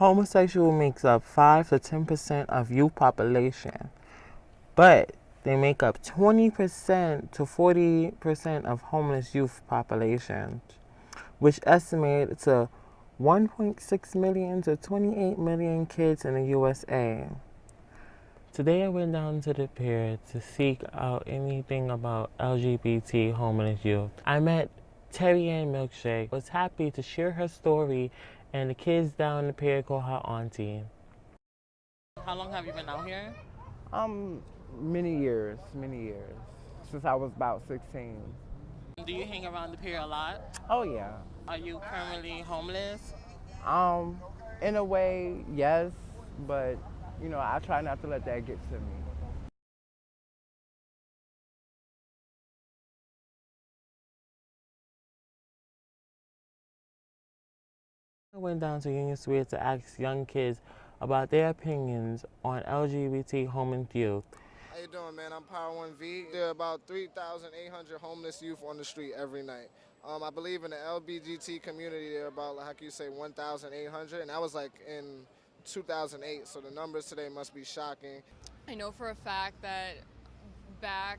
Homosexual makes up 5 to 10% of youth population, but they make up 20% to 40% of homeless youth populations, which estimate to 1.6 million to 28 million kids in the USA. Today I went down to the pier to seek out anything about LGBT homeless youth. I met Terry Ann Milkshake, was happy to share her story and the kids down the pier call her auntie. How long have you been out here? Um, many years, many years, since I was about 16. Do you hang around the pier a lot? Oh yeah. Are you currently homeless? Um, in a way, yes, but you know, I try not to let that get to me. I went down to Union Square to ask young kids about their opinions on LGBT homeless youth. How you doing, man? I'm Power One V. There are about 3,800 homeless youth on the street every night. Um, I believe in the LGBT community, there are about, how can you say, 1,800, and that was like in 2008, so the numbers today must be shocking. I know for a fact that back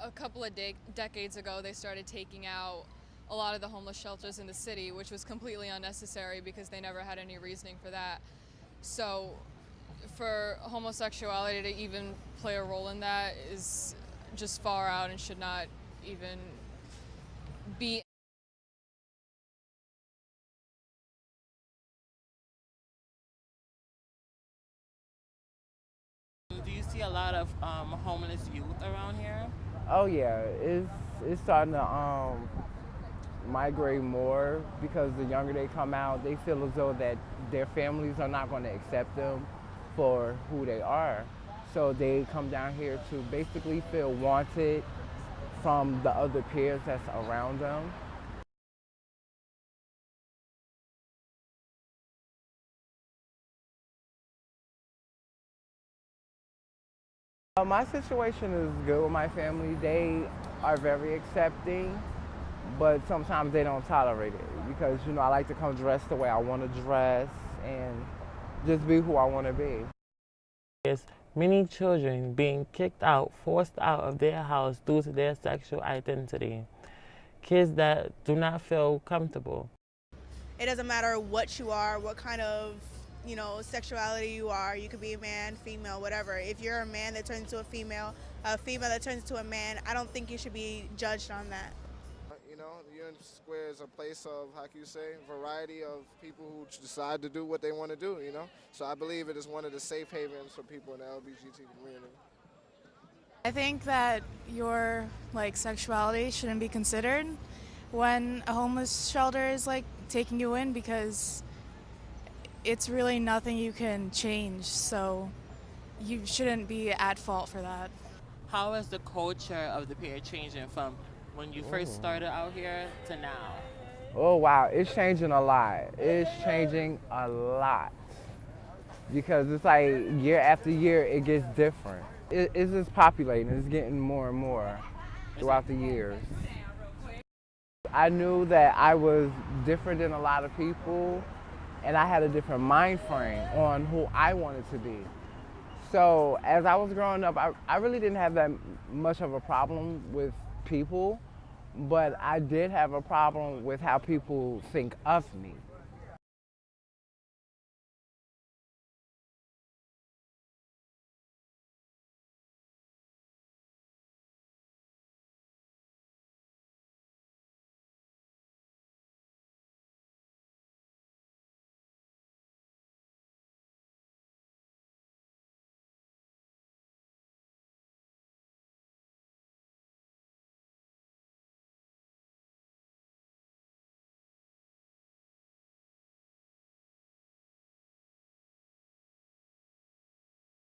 a couple of de decades ago, they started taking out a lot of the homeless shelters in the city, which was completely unnecessary because they never had any reasoning for that. So for homosexuality to even play a role in that is just far out and should not even be Do you see a lot of um, homeless youth around here? Oh yeah, it's it's starting to um, migrate more because the younger they come out, they feel as though that their families are not going to accept them for who they are. So they come down here to basically feel wanted from the other peers that's around them. Uh, my situation is good with my family. They are very accepting, but sometimes they don't tolerate it because, you know, I like to come dressed the way I want to dress and just be who I want to be. There's many children being kicked out, forced out of their house due to their sexual identity. Kids that do not feel comfortable. It doesn't matter what you are, what kind of you know, sexuality you are. You could be a man, female, whatever. If you're a man that turns into a female, a female that turns into a man, I don't think you should be judged on that. You know, Union Square is a place of, how can you say, variety of people who decide to do what they want to do, you know? So I believe it is one of the safe havens for people in the LGBT community. I think that your like sexuality shouldn't be considered when a homeless shelter is like taking you in because it's really nothing you can change, so you shouldn't be at fault for that. How is the culture of the pier changing from when you first started out here to now? Oh wow, it's changing a lot. It's changing a lot. Because it's like year after year it gets different. It, it's just populating, it's getting more and more throughout the years. I knew that I was different than a lot of people and I had a different mind frame on who I wanted to be. So as I was growing up, I, I really didn't have that much of a problem with people, but I did have a problem with how people think of me.